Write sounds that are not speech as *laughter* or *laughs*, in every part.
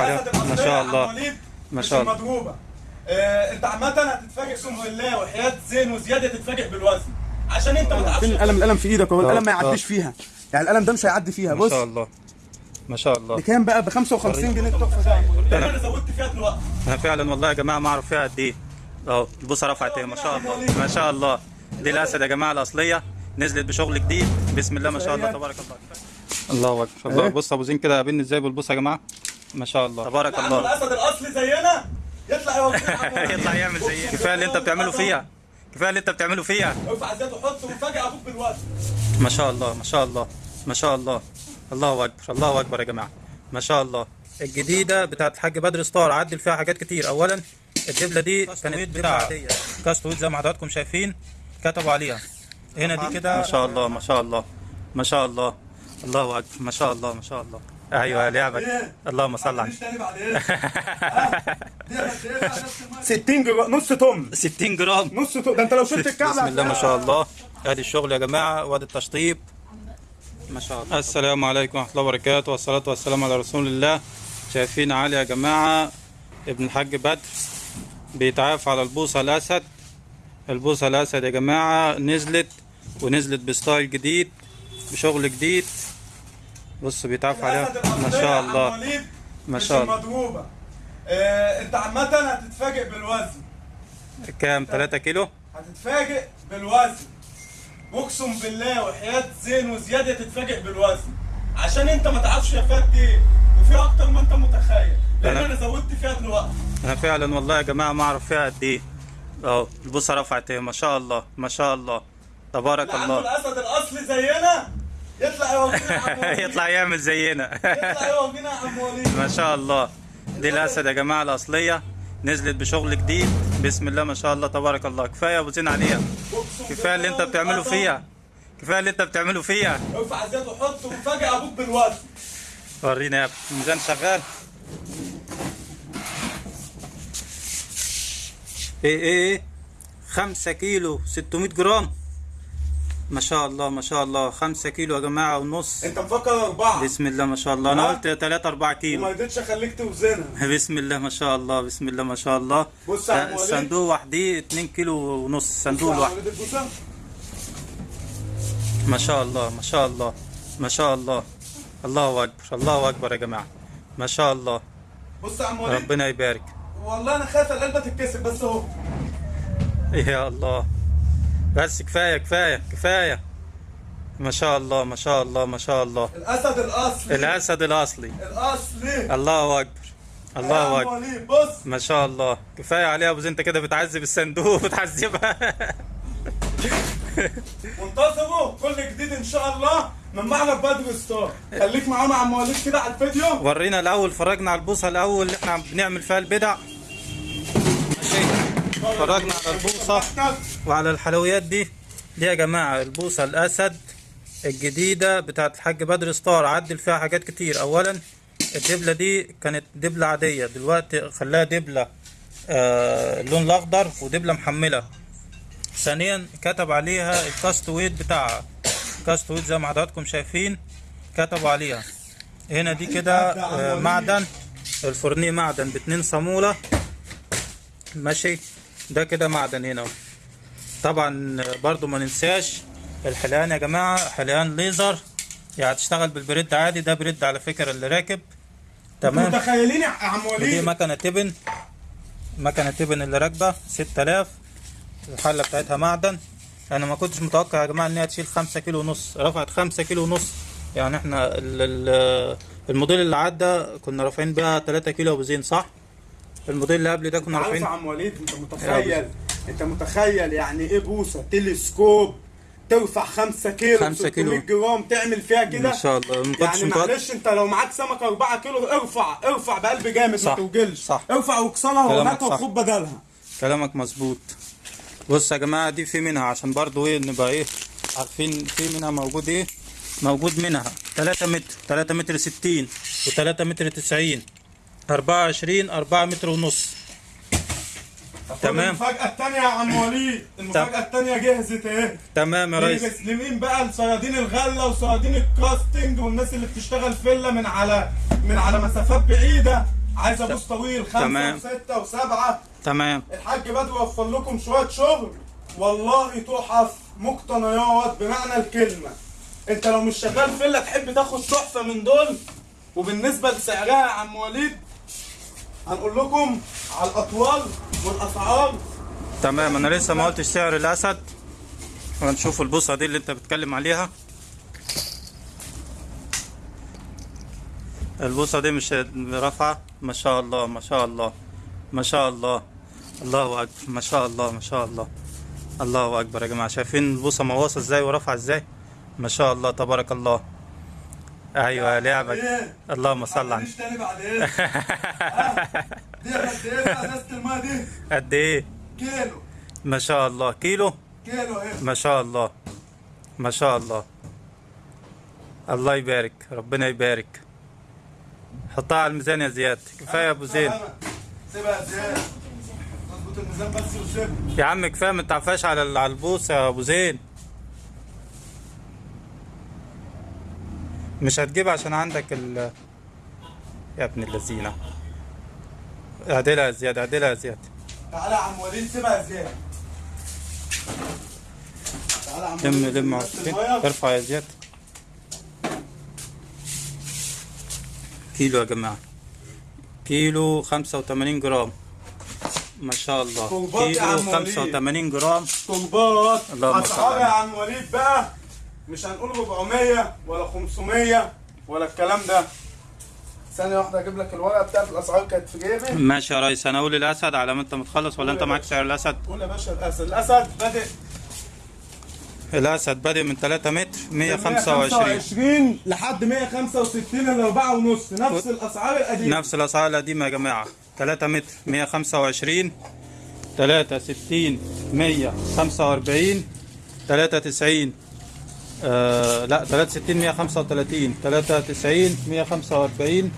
عليها ما شاء الله. ما شاء الله. مضروبه آه، انت عامة هتتفاجئ اقسم بالله وحياة زين وزيادة تتفاجئ بالوزن. عشان انت ما تعرفش فين القلم القلم في إيدك اهو آه، القلم ما آه. يعديش فيها. يعني القلم ده مش هيعدي فيها ما بص. شاء الله. ما شاء الله. بكام بقى؟ ب 55 جنيه التحفه ده ده أنا زودت فيها دلوقتي. أنا فعلا والله يا جماعة ما أعرف فيها قد إيه. أهو البوصه رفعت إيه. ما شاء الله. ما شاء الله. دي الأسد يا جماعة الأصلية. نزلت بشغل جديد. بسم الله ما شاء الله. تبارك الله. الله أكبر. الله بص أبو زين كده قابلني إزاي بالبوصه يا جماعة؟ ما شاء الله تبارك الله الاسد الاصلي زينا يطلع يطلع يعمل زي كفايه اللي انت بتعمله فيها كفايه اللي انت بتعمله فيها ارفع زيت وحط وفاجئ أبوك بالوزن ما شاء الله ما شاء الله ما شاء الله الله اكبر الله اكبر يا جماعة ما شاء الله الجديده بتاعت الحاج بدر ستار عدل فيها حاجات كتير اولا الدبله دي كانت بتاع كاستويت زي ما حضراتكم شايفين كتبوا عليها هنا دي كده ما شاء الله ما شاء الله ما شاء الله الله اكبر ما شاء الله ما شاء الله أيوه لعبك. اللهم صل على المعنى؟ 60 جرام نص طن. 60 جرام. نص طن. ده أنت لو شلت الكعب بسم الله ما شاء الله. ادي الشغل يا جماعة وادي التشطيب. ما شاء الله. السلام عليكم ورحمة الله وبركاته والصلاة والسلام على رسول الله. شايفين علي يا جماعة. ابن الحاج بدر بيتعاف على البوصة الأسد. البوصة الأسد يا جماعة نزلت ونزلت بستايل جديد بشغل جديد. بص بيتعاف عليها. ما شاء الله. ما شاء الله. المضروبة. آه، انت عامة هتتفاجئ بالوزن. كام؟ 3 كيلو؟ هتتفاجئ بالوزن. اقسم بالله وحياة زين وزيادة تتفاجئ بالوزن. عشان انت ما تعرفش يا فات إيه وفي أكتر ما انت متخيل. لأن أنا- أنا زودت فيها دلوقتي. أنا فعلا والله يا جماعة ما أعرف فيها قد إيه. أهو البوصه رفعت إيه. ما شاء الله ما شاء الله. تبارك اللي عنده الله. الأسد الأصلي زينا يطلع. *laughs* يطلع يعمل زينا. يطلع ما شاء الله. دي الأسد يا جماعة الأصلية. نزلت بشغل جديد. بسم الله ما شاء الله تبارك الله. كفاية أبو زين عليها. كفاية اللي أنت بتعمله. فيها. كفاية اللي أنت بتعمله فيها. ارفع زيت وحط وفاجئ أبوك بالوزن ورينا يا ابني. الميزان شغال. إيه إيه إيه. 5 كيلو 600 جرام. ما شاء الله ما شاء الله. 5 كيلو يا جماعة ونص. انت مفكر أربعة. بسم الله ما شاء الله. أنا قلت 3 4 وما كيلو قدرتش أخليك توزنها. *laughs* بسم الله ما شاء الله بسم الله ما شاء الله. بص يا عم وليد. الصندوق وحديه 2 كيلو ونص صندوق يا البوسة. ما شاء الله ما شاء الله ما شاء الله. الله أكبر الله أكبر يا جماعة. ما شاء الله. بص يا عم وليد. ربنا يبارك. والله أنا خايف القلبه تتكسر بس أهو. يا الله. بس كفاية كفاية كفاية. ما شاء الله ما شاء الله ما شاء الله. الأسد الأصلي. الأسد الأصلي. الأصلي. الله أكبر. الله أكبر. بص. ما شاء الله. كفاية عليها يا أبو زين أنت كده بتعذب الصندوق بتعذبها. *laughs* منتظروا كل جديد إن شاء الله. من معرض بدر ستار خليك معانا يا عم وليد كده على الفيديو. ورينا الأول فرجنا على البوصة الأول. اللي إحنا بنعمل فيها البدع. فرجنا على البوصة وعلى الحلويات دي. دي يا جماعة البوصة الأسد الجديدة بتاعت الحاج بدر ستار عدل فيها حاجات كتير. اولا الدبلة دي كانت دبلة عادية. دلوقتي خلاها دبلة آه اللون الأخضر ودبلة محملة. ثانيا كتب عليها ال cast weight بتاعها. cast weight زي ما حضراتكم شايفين كتبوا عليها. هنا دي كده آه، معدن. الفرنيه معدن باتنين صامولة. ماشي. ده كده معدن هنا. طبعا برضو ما ننساش الحلقان يا جماعة حلقان ليزر. يعني تشتغل بالبريد عادي ده بريد على فكرة اللي راكب. تمام. متخيلين يا عم وليد؟ مكنة تبن. مكنة تبن اللي راكبة 6000 الحلة بتاعتها معدن. أنا ما كنتش متوقع يا جماعة ان هي تشيل 5 كيلو ونص. رفعت 5 كيلو ونص. يعني إحنا ال- ال- الموديل اللي عدى كنا رافعين بيها 3 كيلو ابو زين صح؟ الموديل اللي قبل ده كنا يا عم وليد انت متخيل؟ انت متخيل يعني إيه بوصة؟ تلسكوب ترفع 5 كيلو خمسة 600 كيلو. جرام تعمل فيها كده؟ ما شاء الله. ما كنتش يعني معلش انت لو معاك سمكة 4 كيلو ارفع ارفع بقلب جامد صح، ما توجلش. صح. ارفع واكسرها وهاتها صح. وخد بدلها. كلامك مظبوط. بص يا جماعة دي في منها عشان برضو إيه نبقى إيه عارفين في منها موجود إيه موجود منها. 3 متر 3 متر 60 و3 متر 90 24 4 متر ونص. تمام. المفاجأة الثانية يا عم وليد. المفاجأة الثانية جهزت اهي تمام يا ريس. مسلمين بقى لصيادين الغله وصيادين الكاستنج والناس اللي بتشتغل فيلا من على من على مسافات بعيدة. عايز أبوس طويل خمسة تمام. وستة وسبعة. تمام. الحاج بدر وفر لكم شوية شغل. والله تحف مقتنيات بمعنى الكلمة. أنت لو مش شغال فيلا تحب تاخد تحفة من دول؟ وبالنسبة لسعرها يا عم وليد هنقول لكم على الأطوال والاسعار تمام أنا لسه ما قلتش سعر الأسد. هنشوف البوصة دي اللي أنت بتتكلم عليها. البوصة دي مش رافعة؟ ما شاء الله ما شاء الله ما شاء الله. الله أكبر ما شاء الله ما شاء الله. الله أكبر يا جماعة. شايفين البوصة مواصه إزاي ورافعة إزاي؟ ما شاء الله تبارك الله. أيوه لعبك اللهم صل على تاني بعد إيه ها؟ دي قد إيه إزازة دي؟ قد إيه؟ كيلو. ما شاء الله. كيلو؟ كيلو إيه؟ ما شاء الله. ما شاء الله. الله يبارك. ربنا يبارك. حطها على الميزان يا زياد. كفاية يا أبو زين سيبها يا زياد. الميزان بس وسيبها يا عم كفاية ما تعرفهاش على على البوصه يا أبو زين مش هتجيب عشان عندك ال يا ابن اللذينة. اعدلها يا زياد اعدلها يا زياد. تعالى يا عم وليد سيبها يا زياد. تعالى يا عم لم وليد، لم. ارفع يا زياد. كيلو يا جماعة. كيلو خمسة وتمانين جرام. ما شاء الله. كيلو. خمسة وتمانين جرام. طلبات على يا عم وليد بقى. مش هنقول 400 ولا 500 ولا الكلام ده. ثانية واحدة أجيب لك الورقة بتاعت الأسعار كانت في جيبي. ماشي يا ريس. أنا أقول الأسد على ما أنت متخلص ولا أنت معاك سعر الأسد؟ قول يا باشا الأسد. الأسد بادئ. الأسد بادئ من 3 متر 125 125 لحد 165 ال 4 ونص. نفس الأسعار القديمة. نفس الأسعار القديمة يا جماعة. 3 متر 125 63 145 93 آه لا 63 135 93 145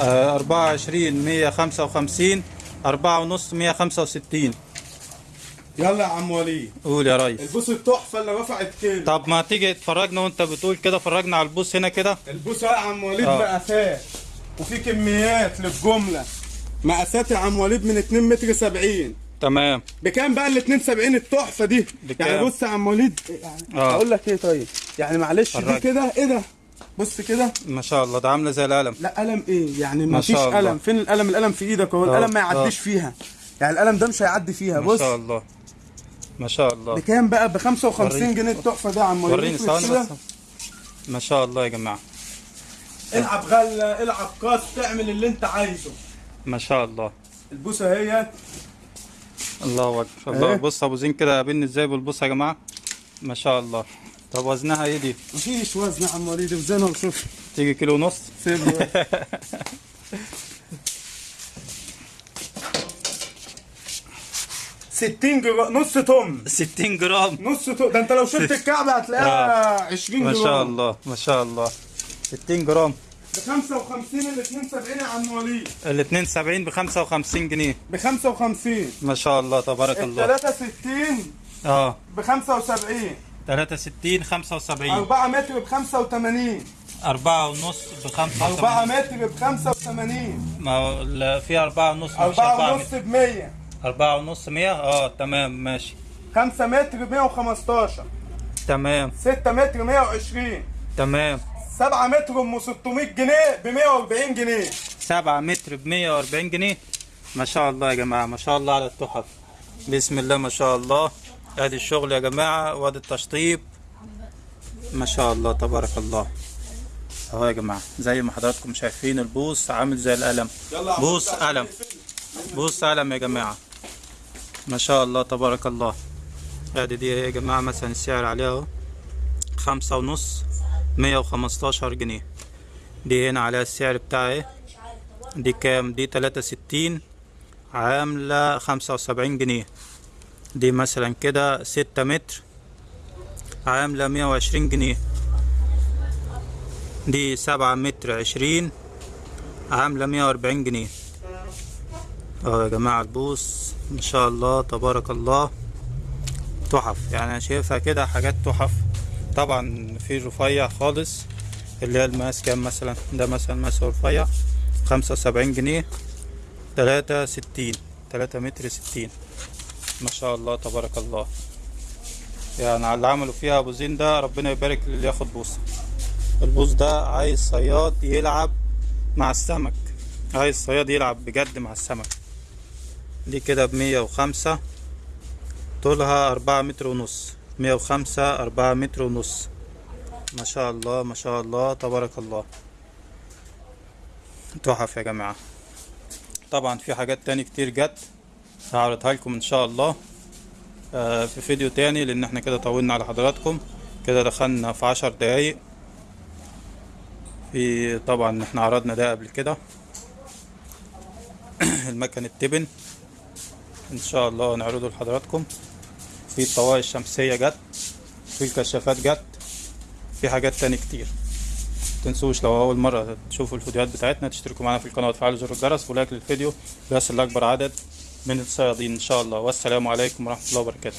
آه 24 155 4 ونص 165 يلا يا عم وليد قول يا ريس. البوس التحفة اللي رفعت كيلو طب ما تيجي تفرجنا وانت بتقول كده فرجنا على البوس هنا كده. البوس يا عم وليد آه. مقاسات وفي كميات للجملة. مقاسات يا عم وليد من 2 متر 70 تمام بكام بقى ال 72 التحفة دي؟ بكام؟ يعني بص يا عم وليد يعني آه. أقول لك إيه طيب؟ يعني معلش دي. كده إيه ده؟ بص كده ما شاء الله ده عاملة زي القلم لا قلم إيه؟ يعني ما ما فيش. قلم فين القلم؟ القلم في إيدك أهو آه، القلم ما يعديش آه. فيها يعني القلم ده مش هيعدي فيها ما بص شاء الله ما شاء الله بكام بقى؟ ب 55 وريني. جنيه التحفة ده يا عم وليد وريني ثواني ما شاء الله يا جماعة العب غلة العب كاس تعمل اللي أنت عايزه ما شاء الله البوسة اهيت الله أكبر. الله إيه؟ بص أبو زين كده قابلني إزاي بالبص يا جماعة؟ ما شاء الله. طب وزنها إيه دي؟ مفيش وزن يا عم وليد وزنها وشوف تيجي كيلو ونص؟ سيبني. 60 جرام نص طن. 60 جرام. نص طن. ده أنت لو شلت الكعبة هتلاقيها 20 ما جرام. شاء الله ما شاء الله. 60 جرام. ب 55 ال 72 يا عم وليد. ال 72 ب 55 جنيه. ب 55 ما شاء الله تبارك ال الله. 63 آه. ب 75 63 75 4 متر ب 85 4 ونص ب 4 85 متر ب 85 ما هو في 4 ونص مش 4 4 ونص ب 100 4 ونص 100 آه تمام ماشي. 5 متر ب 115 تمام. 6 متر 120 تمام. 7 متر ام 600 جنيه ب 140 جنيه. 7 متر ب 140 جنيه. ما شاء الله يا جماعة ما شاء الله على التحف. بسم الله ما شاء الله. ادي الشغل يا جماعة وادي التشطيب. ما شاء الله تبارك الله. أهو يا جماعة زي ما حضراتكم شايفين البوص عامل زي القلم. بوص. قلم. بوص قلم يا جماعة. ما شاء الله تبارك الله. أدي دي يا جماعة مثلا السعر عليها أهو. خمسة ونص. مية وخمستاشر جنيه. دي هنا عليها السعر بتاعها إيه دي كام؟ دي تلاتة ستين عاملة خمسة وسبعين جنيه. دي مثلا كده ستة متر عاملة مية وعشرين جنيه. دي سبعة متر عشرين عاملة مية وأربعين جنيه. آه يا جماعة البوص ما شاء الله تبارك الله تحف. يعني شايفها كده حاجات تحف. طبعا في رفيع خالص اللي هي المقاس كام مثلا؟ ده مثلا مقاس رفيع خمسة وسبعين جنيه تلاتة ستين تلاتة متر ستين. ما شاء الله تبارك الله. يعني على اللي عملوا فيها أبو زين ده ربنا يبارك للي ياخد بوصة. البوص ده عايز صياد يلعب مع السمك. عايز صياد يلعب بجد مع السمك. دي كده بمية وخمسة طولها أربعة متر ونص. مية وخمسة أربعة متر ونص. ما شاء الله ما شاء الله. تبارك الله. تحف يا جماعة. طبعا في حاجات تاني كتير جت هعرضها لكم إن شاء الله. آه، في فيديو تاني لأن إحنا كده طولنا على حضراتكم. كده دخلنا في عشر دقايق. في طبعا إحنا عرضنا ده قبل كده. *clears throat* المكن التبن إن شاء الله نعرضه لحضراتكم. في الطواقي الشمسية جت في الكشافات جت في حاجات تاني كتير. تنسوش لو أول مرة تشوفوا الفيديوهات بتاعتنا تشتركوا معنا في القناة وتفعلوا زر الجرس ولايك للفيديو ليصل لاكبر عدد من الصيادين إن شاء الله. والسلام عليكم ورحمة الله وبركاته.